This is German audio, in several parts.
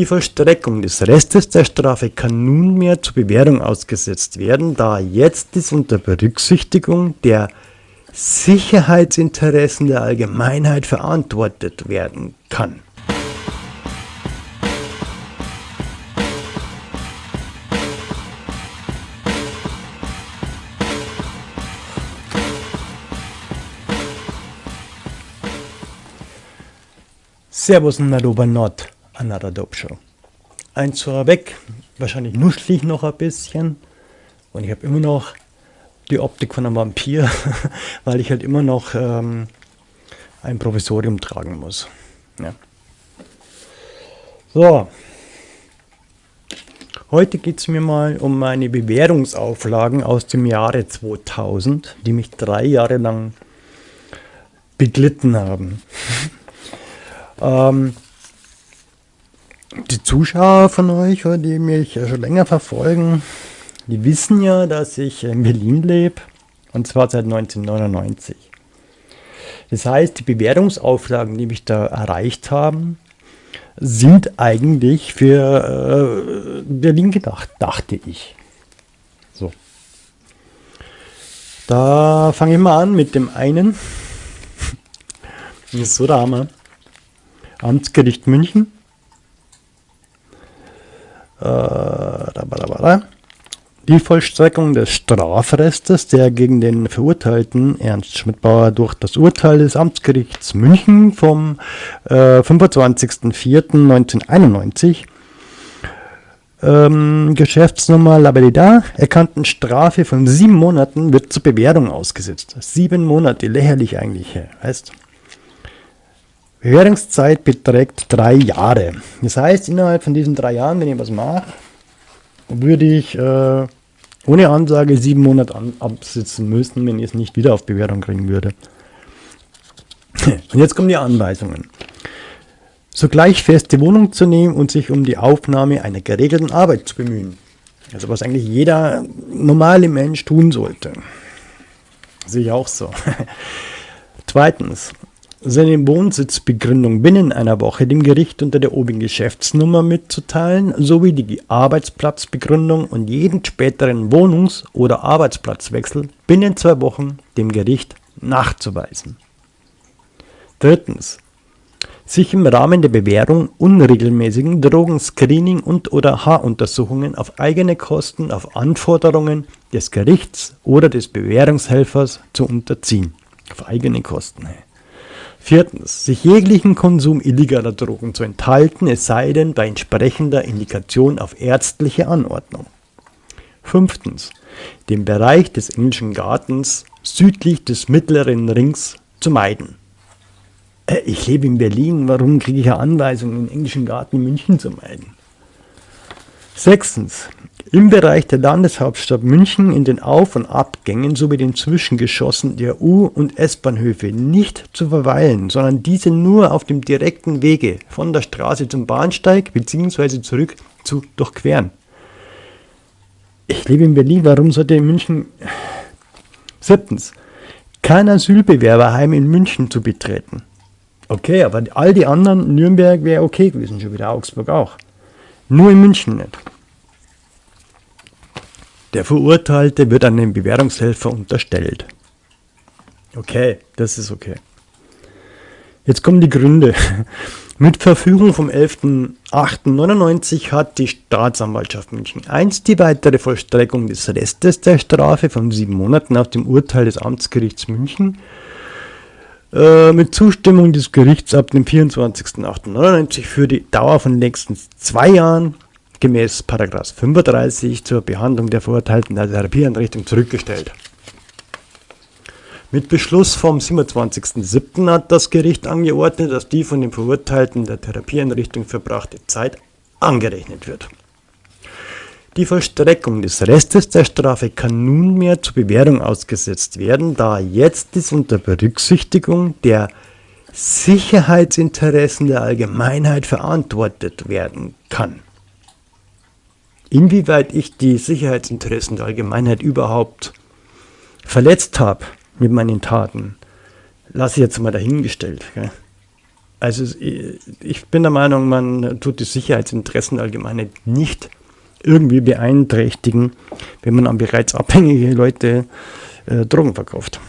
Die Vollstreckung des Restes der Strafe kann nunmehr zur Bewährung ausgesetzt werden, da jetzt dies unter Berücksichtigung der Sicherheitsinteressen der Allgemeinheit verantwortet werden kann. Servus und Hallo Nord, Another Dope Show. Eins vorweg, wahrscheinlich nuschel ich noch ein bisschen und ich habe immer noch die Optik von einem Vampir, weil ich halt immer noch ähm, ein Provisorium tragen muss. Ja. So, heute geht es mir mal um meine Bewährungsauflagen aus dem Jahre 2000, die mich drei Jahre lang beglitten haben. Ähm, die Zuschauer von euch, die mich schon länger verfolgen, die wissen ja, dass ich in Berlin lebe und zwar seit 1999. Das heißt, die Bewertungsauflagen, die mich da erreicht haben, sind eigentlich für äh, Berlin gedacht, dachte ich. So. Da fange ich mal an mit dem einen. Das ist so der Hammer. Amtsgericht München. Äh, die Vollstreckung des Strafrestes, der gegen den Verurteilten Ernst Schmidbauer durch das Urteil des Amtsgerichts München vom äh, 25.04.1991 ähm, Geschäftsnummer Labelida erkannten Strafe von sieben Monaten wird zur Bewährung ausgesetzt. Sieben Monate, lächerlich eigentlich, heißt. Bewährungszeit beträgt drei Jahre. Das heißt, innerhalb von diesen drei Jahren, wenn ich was mache, würde ich äh, ohne Ansage sieben Monate an, absitzen müssen, wenn ich es nicht wieder auf Bewährung kriegen würde. Und jetzt kommen die Anweisungen. Sogleich feste Wohnung zu nehmen und sich um die Aufnahme einer geregelten Arbeit zu bemühen. Also was eigentlich jeder normale Mensch tun sollte. Sehe ich auch so. Zweitens, seine Wohnsitzbegründung binnen einer Woche dem Gericht unter der obigen Geschäftsnummer mitzuteilen, sowie die Arbeitsplatzbegründung und jeden späteren Wohnungs- oder Arbeitsplatzwechsel binnen zwei Wochen dem Gericht nachzuweisen. Drittens. Sich im Rahmen der Bewährung unregelmäßigen Drogenscreening und oder Haaruntersuchungen auf eigene Kosten auf Anforderungen des Gerichts oder des Bewährungshelfers zu unterziehen. Auf eigene Kosten. Viertens, sich jeglichen Konsum illegaler Drogen zu enthalten, es sei denn bei entsprechender Indikation auf ärztliche Anordnung. Fünftens, den Bereich des englischen Gartens südlich des mittleren Rings zu meiden. Äh, ich lebe in Berlin, warum kriege ich eine Anweisung, den englischen Garten in München zu meiden? Sechstens, im Bereich der Landeshauptstadt München in den Auf- und Abgängen sowie den Zwischengeschossen der U- und S-Bahnhöfe nicht zu verweilen, sondern diese nur auf dem direkten Wege von der Straße zum Bahnsteig bzw. zurück zu durchqueren. Ich lebe in Berlin, warum sollte in München... Siebtens. Kein Asylbewerberheim in München zu betreten. Okay, aber all die anderen, Nürnberg wäre okay gewesen, schon wieder Augsburg auch. Nur in München nicht. Der Verurteilte wird einem Bewährungshelfer unterstellt. Okay, das ist okay. Jetzt kommen die Gründe. Mit Verfügung vom 11.08.99 hat die Staatsanwaltschaft München I die weitere Vollstreckung des Restes der Strafe von sieben Monaten nach dem Urteil des Amtsgerichts München äh, mit Zustimmung des Gerichts ab dem 24.08.99 für die Dauer von längstens zwei Jahren gemäß 35 zur Behandlung der Verurteilten der Therapieeinrichtung zurückgestellt. Mit Beschluss vom 27.07. hat das Gericht angeordnet, dass die von den Verurteilten der Therapieeinrichtung verbrachte Zeit angerechnet wird. Die Vollstreckung des Restes der Strafe kann nunmehr zur Bewährung ausgesetzt werden, da jetzt dies unter Berücksichtigung der Sicherheitsinteressen der Allgemeinheit verantwortet werden kann. Inwieweit ich die Sicherheitsinteressen der Allgemeinheit überhaupt verletzt habe mit meinen Taten, lasse ich jetzt mal dahingestellt. Also ich bin der Meinung, man tut die Sicherheitsinteressen allgemein nicht irgendwie beeinträchtigen, wenn man an bereits abhängige Leute äh, Drogen verkauft.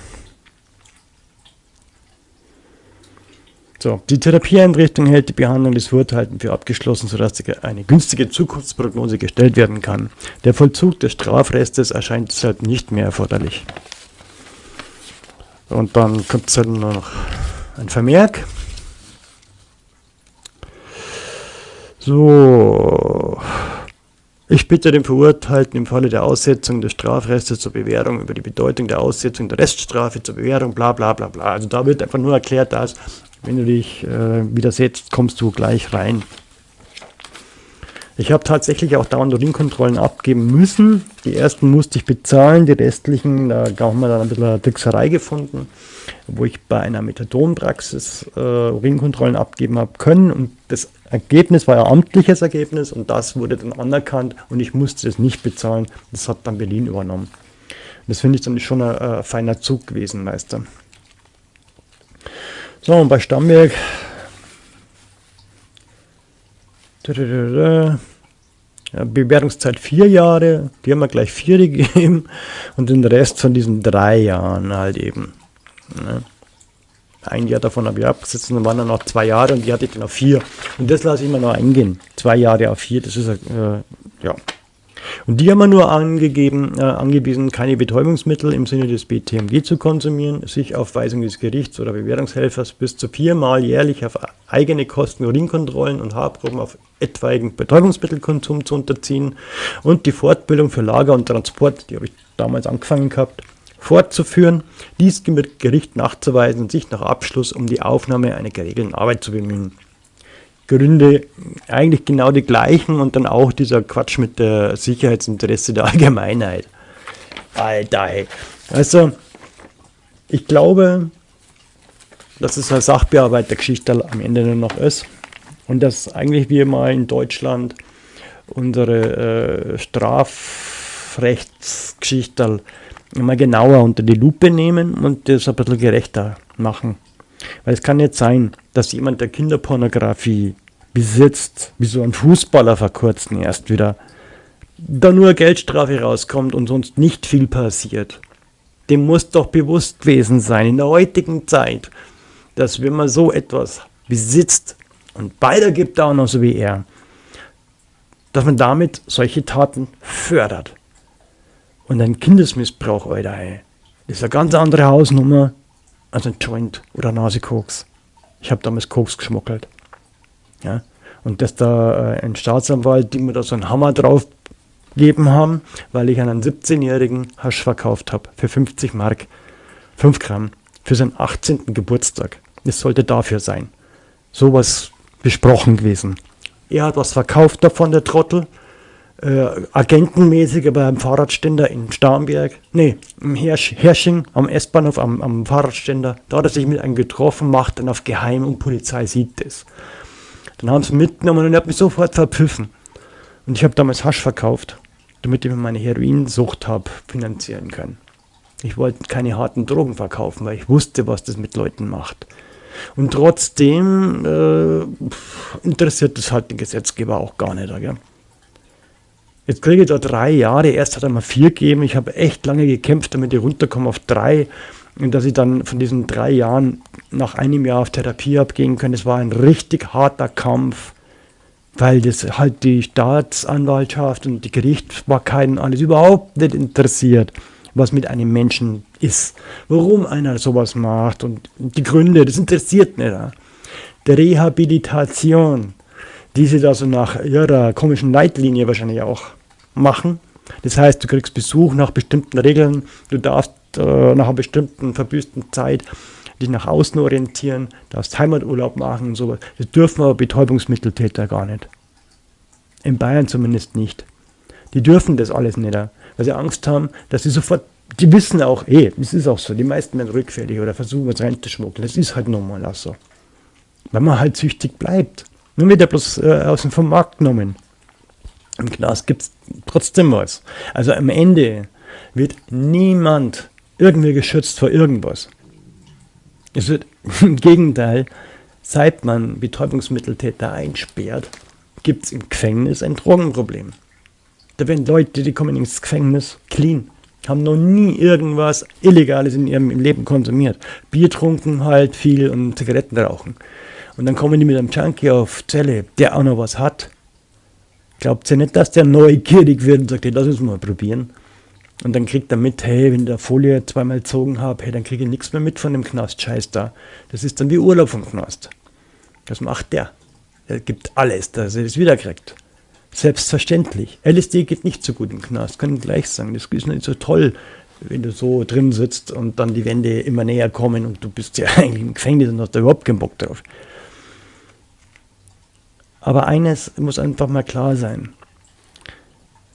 So, die Therapieeinrichtung hält die Behandlung des Verurteilten für abgeschlossen, sodass eine günstige Zukunftsprognose gestellt werden kann. Der Vollzug des Strafrestes erscheint deshalb nicht mehr erforderlich. Und dann kommt es halt noch ein Vermerk. So, ich bitte den Verurteilten im Falle der Aussetzung des Strafrestes zur Bewährung über die Bedeutung der Aussetzung der Reststrafe zur Bewährung, bla bla bla bla. Also da wird einfach nur erklärt, dass wenn du dich äh, widersetzt, kommst du gleich rein. Ich habe tatsächlich auch dauernd Urinkontrollen abgeben müssen. Die ersten musste ich bezahlen, die restlichen, da haben wir dann ein bisschen eine Trickserei gefunden, wo ich bei einer Methadonpraxis äh, Urinkontrollen abgeben habe können. Und das Ergebnis war ja amtliches Ergebnis und das wurde dann anerkannt und ich musste es nicht bezahlen. Das hat dann Berlin übernommen. Das finde ich dann schon ein, ein feiner Zug gewesen, Meister. So, und bei Stammberg ja, Bewertungszeit vier Jahre, die haben wir gleich vier gegeben und den Rest von diesen drei Jahren halt eben. Ne? Ein Jahr davon habe ich abgesetzt und dann waren dann noch zwei Jahre und die hatte ich dann auf vier. Und das lasse ich immer noch eingehen. Zwei Jahre auf vier, das ist äh, ja und die haben wir nur angegeben, äh, angewiesen, keine Betäubungsmittel im Sinne des BTMG zu konsumieren, sich auf Weisung des Gerichts oder Bewährungshelfers bis zu viermal jährlich auf eigene Kosten Urinkontrollen und Haarproben auf etwaigen Betäubungsmittelkonsum zu unterziehen und die Fortbildung für Lager und Transport, die habe ich damals angefangen gehabt, fortzuführen, dies mit Gericht nachzuweisen und sich nach Abschluss um die Aufnahme einer geregelten Arbeit zu bemühen. Gründe eigentlich genau die gleichen und dann auch dieser Quatsch mit der Sicherheitsinteresse der Allgemeinheit. Alter, ey. Also, ich glaube, dass es eine Sachbearbeitergeschichte am Ende nur noch ist und dass eigentlich wir mal in Deutschland unsere äh, Strafrechtsgeschichte mal genauer unter die Lupe nehmen und das ein bisschen gerechter machen. Weil es kann nicht sein, dass jemand, der Kinderpornografie besitzt, wie so ein Fußballer vor kurzem erst wieder, da nur Geldstrafe rauskommt und sonst nicht viel passiert. Dem muss doch bewusst gewesen sein in der heutigen Zeit, dass wenn man so etwas besitzt und weitergibt auch noch so wie er, dass man damit solche Taten fördert. Und ein Kindesmissbrauch, Alter, ey, ist eine ganz andere Hausnummer als ein Joint oder Nasekoks. Ich habe damals Koks geschmuggelt. Ja? Und dass da äh, ein Staatsanwalt, die mir da so einen Hammer drauf gegeben haben, weil ich einen 17-jährigen Hasch verkauft habe für 50 Mark, 5 Gramm, für seinen 18. Geburtstag. Es sollte dafür sein. Sowas besprochen gewesen. Er hat was verkauft davon, der Trottel. Äh, agentenmäßig beim Fahrradständer in Starnberg. Nee, im Hersch Hersching am S-Bahnhof am, am Fahrradständer. Da hat er sich mit einem getroffen, macht dann auf Geheim und Polizei sieht das. Dann haben sie mitgenommen und er hat mich sofort verpfiffen. Und ich habe damals Hasch verkauft, damit ich mir meine Heroinsucht habe finanzieren können. Ich wollte keine harten Drogen verkaufen, weil ich wusste, was das mit Leuten macht. Und trotzdem äh, interessiert das halt den Gesetzgeber auch gar nicht. Gell? Jetzt kriege ich da drei Jahre. Erst hat er mal vier gegeben. Ich habe echt lange gekämpft, damit ich runterkomme auf drei. Und dass ich dann von diesen drei Jahren nach einem Jahr auf Therapie abgehen kann, das war ein richtig harter Kampf, weil das halt die Staatsanwaltschaft und die Gerichtsbarkeiten alles überhaupt nicht interessiert, was mit einem Menschen ist, warum einer sowas macht und die Gründe, das interessiert nicht. Die Rehabilitation, die sie da so nach ihrer komischen Leitlinie wahrscheinlich auch machen. Das heißt, du kriegst Besuch nach bestimmten Regeln, du darfst äh, nach einer bestimmten verbüßten Zeit dich nach außen orientieren, darfst Heimaturlaub machen und sowas. Das dürfen aber Betäubungsmitteltäter gar nicht. In Bayern zumindest nicht. Die dürfen das alles nicht, weil sie Angst haben, dass sie sofort, die wissen auch, eh, es ist auch so, die meisten werden rückfällig oder versuchen es reinzuschmuggeln. Das ist halt normal auch so. Weil man halt süchtig bleibt. Nur wird er bloß äh, aus dem vom Markt genommen. Im Knast gibt es trotzdem was. Also am Ende wird niemand irgendwie geschützt vor irgendwas. Es wird im Gegenteil seit man Betäubungsmitteltäter einsperrt, gibt es im Gefängnis ein Drogenproblem. Da werden Leute, die kommen ins Gefängnis clean, haben noch nie irgendwas Illegales in ihrem Leben konsumiert. Bier trunken halt viel und Zigaretten rauchen. Und dann kommen die mit einem Junkie auf Zelle, der auch noch was hat. Glaubt ihr nicht, dass der neugierig wird und sagt, hey, lass uns mal probieren? Und dann kriegt er mit, hey, wenn der Folie zweimal gezogen habe, hey, dann kriege ich nichts mehr mit von dem Knast, scheiß da. Das ist dann wie Urlaub vom Knast. Das macht der. Der gibt alles, dass er das wiederkriegt. Selbstverständlich. LSD geht nicht so gut im Knast, kann ich gleich sagen. Das ist nicht so toll, wenn du so drin sitzt und dann die Wände immer näher kommen und du bist ja eigentlich im Gefängnis und hast da überhaupt keinen Bock drauf. Aber eines muss einfach mal klar sein.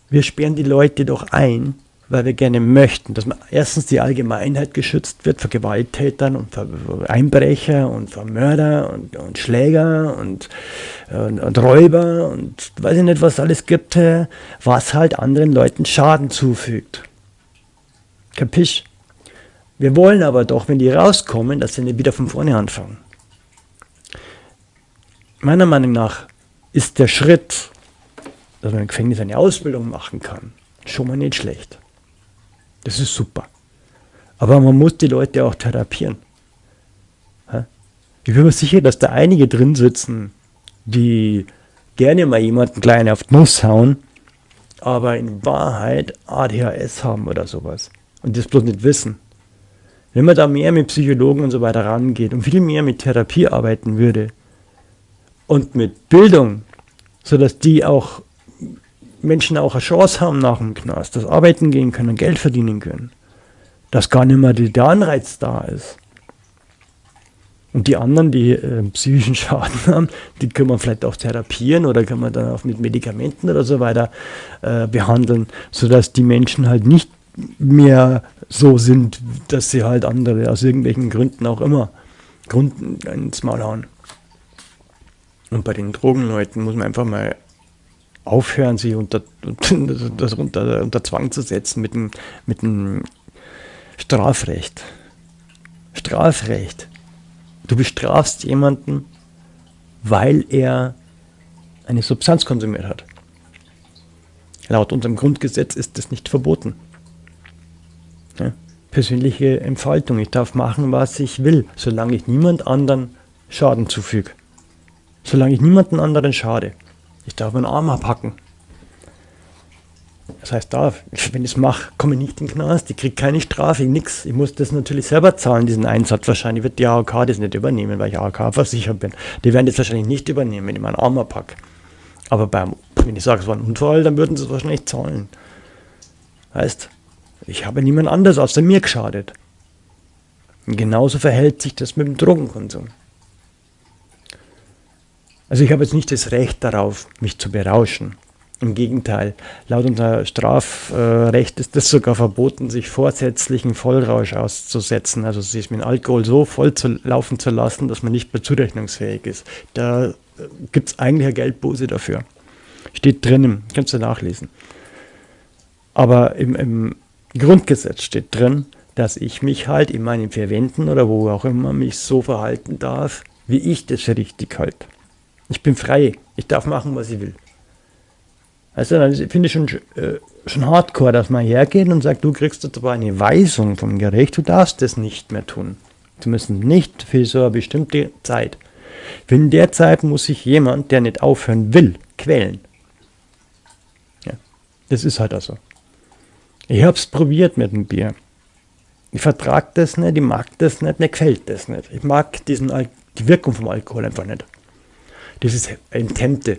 Wir sperren die Leute doch ein, weil wir gerne möchten, dass man erstens die Allgemeinheit geschützt wird vor Gewalttätern und vor Einbrecher und vor Mörder und, und Schläger und, und, und, Räuber und weiß ich nicht, was alles gibt, was halt anderen Leuten Schaden zufügt. Kapisch? Wir wollen aber doch, wenn die rauskommen, dass sie nicht wieder von vorne anfangen. Meiner Meinung nach ist der Schritt, dass man im Gefängnis eine Ausbildung machen kann, schon mal nicht schlecht. Das ist super. Aber man muss die Leute auch therapieren. Ich bin mir sicher, dass da einige drin sitzen, die gerne mal jemanden klein auf die Nuss hauen, aber in Wahrheit ADHS haben oder sowas und das bloß nicht wissen. Wenn man da mehr mit Psychologen und so weiter rangeht und viel mehr mit Therapie arbeiten würde und mit Bildung, sodass die auch Menschen auch eine Chance haben nach dem Knast, dass arbeiten gehen können, Geld verdienen können, dass gar nicht mehr der Anreiz da ist. Und die anderen, die äh, psychischen Schaden haben, die können wir vielleicht auch therapieren oder können wir dann auch mit Medikamenten oder so weiter äh, behandeln, sodass die Menschen halt nicht mehr so sind, dass sie halt andere aus irgendwelchen Gründen auch immer Gründen ins Maul hauen. Und bei den Drogenleuten muss man einfach mal aufhören, sie unter, das unter, unter Zwang zu setzen mit dem, mit dem Strafrecht. Strafrecht. Du bestrafst jemanden, weil er eine Substanz konsumiert hat. Laut unserem Grundgesetz ist das nicht verboten. Ja? Persönliche Entfaltung. Ich darf machen, was ich will, solange ich niemand anderen Schaden zufüge. Solange ich niemanden anderen schade. Ich darf meinen Arm abhacken. Das heißt, darf, wenn ich es mache, komme ich nicht in den Knast, ich kriege keine Strafe, nichts. Ich muss das natürlich selber zahlen, diesen Einsatz. Wahrscheinlich wird die AOK das nicht übernehmen, weil ich AOK versichert bin. Die werden das wahrscheinlich nicht übernehmen, wenn ich meinen Arm abhacke. Aber beim, wenn ich sage, es war ein Unfall, dann würden sie es wahrscheinlich zahlen. Heißt, ich habe niemand anders außer mir geschadet. Und genauso verhält sich das mit dem Drogenkonsum. Also ich habe jetzt nicht das Recht darauf, mich zu berauschen. Im Gegenteil, laut unser Strafrecht ist es sogar verboten, sich vorsätzlichen Vollrausch auszusetzen, also sich mit Alkohol so voll zu laufen zu lassen, dass man nicht mehr zurechnungsfähig ist. Da gibt es eigentlich eine Geldbuße dafür. Steht drinnen, kannst du nachlesen. Aber im, im Grundgesetz steht drin, dass ich mich halt in meinen vier Wänden oder wo auch immer mich so verhalten darf, wie ich das für richtig halte. Ich bin frei. Ich darf machen, was ich will. Also dann finde ich schon, äh, schon hardcore, dass man hergeht und sagt, du kriegst jetzt aber eine Weisung vom Gericht, du darfst das nicht mehr tun. Zumindest nicht für so eine bestimmte Zeit. In der Zeit muss sich jemand, der nicht aufhören will, quälen. Ja, das ist halt also. Ich habe es probiert mit dem Bier. Ich vertrage das nicht, ich mag das nicht, mir gefällt das nicht. Ich mag diesen, die Wirkung vom Alkohol einfach nicht dieses Intente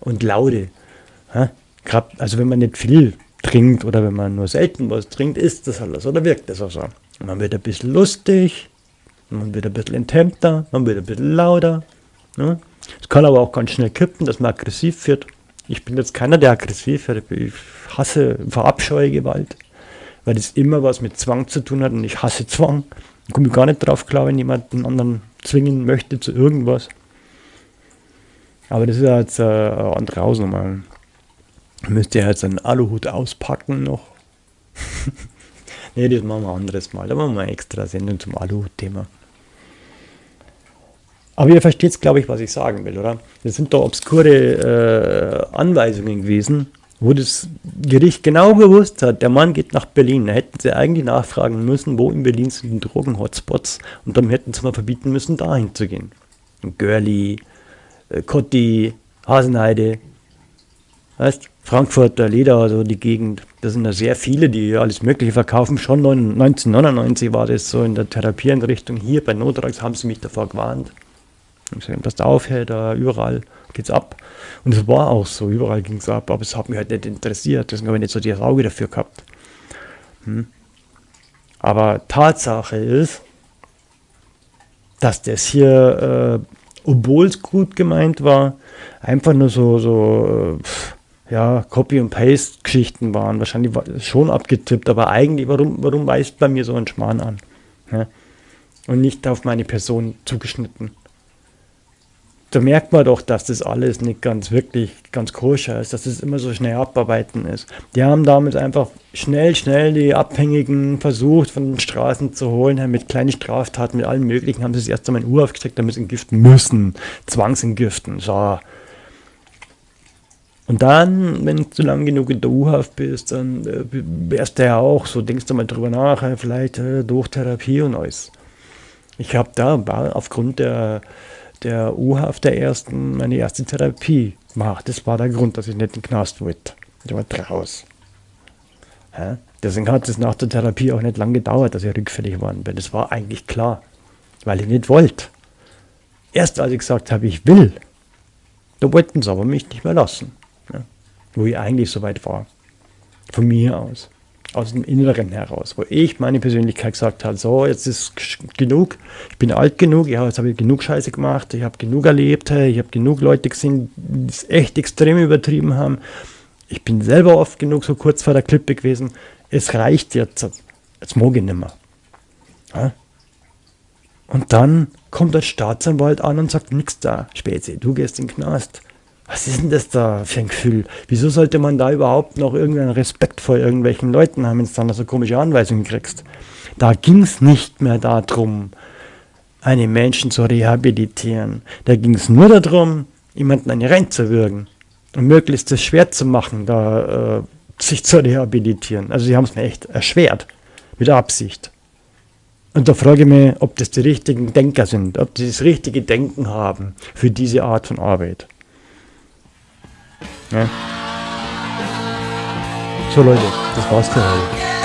und Laute. Ja? also wenn man nicht viel trinkt oder wenn man nur selten was trinkt, ist das alles oder wirkt das auch so. Man wird ein bisschen lustig, man wird ein bisschen intempter, man wird ein bisschen lauter. Es kann aber auch ganz schnell kippen, dass man aggressiv wird. Ich bin jetzt keiner, der aggressiv wird. Ich hasse, verabscheue Gewalt, weil das immer was mit Zwang zu tun hat und ich hasse Zwang. Ich komme gar nicht drauf klar, wenn jemand einen anderen zwingen möchte zu irgendwas. Aber das ist jetzt äh, andere Hausnummer. Müsst ihr jetzt einen Aluhut auspacken noch? ne, das machen wir ein anderes Mal. Da machen wir eine extra Sendung zum Aluhut-Thema. Aber ihr versteht, glaube ich, was ich sagen will, oder? Das sind doch obskure äh, Anweisungen gewesen, wo das Gericht genau gewusst hat, der Mann geht nach Berlin. Da hätten sie eigentlich nachfragen müssen, wo in Berlin sind die Drogen-Hotspots und dann hätten sie mal verbieten müssen, dahin zu gehen. Görli, Kotti, Hasenheide, weißt, Frankfurter Leder, also die Gegend. Da sind da sehr viele, die alles Mögliche verkaufen. Schon 1999 war das so in der Therapieeinrichtung. Hier bei Notrax haben sie mich davor gewarnt. Ich gesagt, dass da aufhört, da überall geht's ab. Und es war auch so, überall ging es ab, aber es hat mich halt nicht interessiert. Deswegen habe ich nicht so die Auge dafür gehabt. Hm. Aber Tatsache ist, dass das hier, äh, obwohl es gut gemeint war, einfach nur so, so äh, ja, Copy- und Paste-Geschichten waren. Wahrscheinlich schon abgetippt, aber eigentlich, warum, warum weist bei mir so ein Schmarrn an? Ja? Und nicht auf meine Person zugeschnitten da merkt man doch, dass das alles nicht ganz wirklich ganz koscher ist, dass das immer so schnell abarbeiten ist. Die haben damals einfach schnell, schnell die Abhängigen versucht, von den Straßen zu holen, mit kleinen Straftaten, mit allen möglichen, haben sie das erst einmal in Uhr aufgesteckt, damit sie entgiften müssen, zwangsentgiften, so. Und dann, wenn du lang genug in der U-Haft bist, dann äh, wärst du ja auch so, denkst du mal drüber nach, äh, vielleicht äh, durch Therapie und alles. Ich habe da aufgrund der der U-Haft der ersten, meine erste Therapie gemacht. Das war der Grund, dass ich nicht in den Knast wollte. Ich war draus. Ja? Deswegen hat es nach der Therapie auch nicht lange gedauert, dass ich rückfällig geworden bin. Das war eigentlich klar, weil ich nicht wollte. Erst als ich gesagt habe, ich will, da wollten sie aber mich nicht mehr lassen. Ja? Wo ich eigentlich so weit war. Von mir aus aus dem Inneren heraus, wo ich meine Persönlichkeit gesagt habe, so, jetzt ist genug, ich bin alt genug, ja, jetzt habe ich genug Scheiße gemacht, ich habe genug erlebt, ich habe genug Leute gesehen, die es echt extrem übertrieben haben. Ich bin selber oft genug so kurz vor der Klippe gewesen. Es reicht jetzt, jetzt mag ich nicht mehr. Ja? Und dann kommt der Staatsanwalt an und sagt, nix da, Spätze, du gehst in den Knast was ist denn das da für ein Gefühl? Wieso sollte man da überhaupt noch irgendeinen Respekt vor irgendwelchen Leuten haben, wenn du dann so komische Anweisungen kriegst? Da ging es nicht mehr darum, einen Menschen zu rehabilitieren. Da ging es nur darum, jemanden eine reinzuwürgen und möglichst es schwer zu machen, da äh, sich zu rehabilitieren. Also sie haben es mir echt erschwert, mit Absicht. Und da frage ich mich, ob das die richtigen Denker sind, ob die das richtige Denken haben für diese Art von Arbeit. Ja. So Leute, das war's für heute.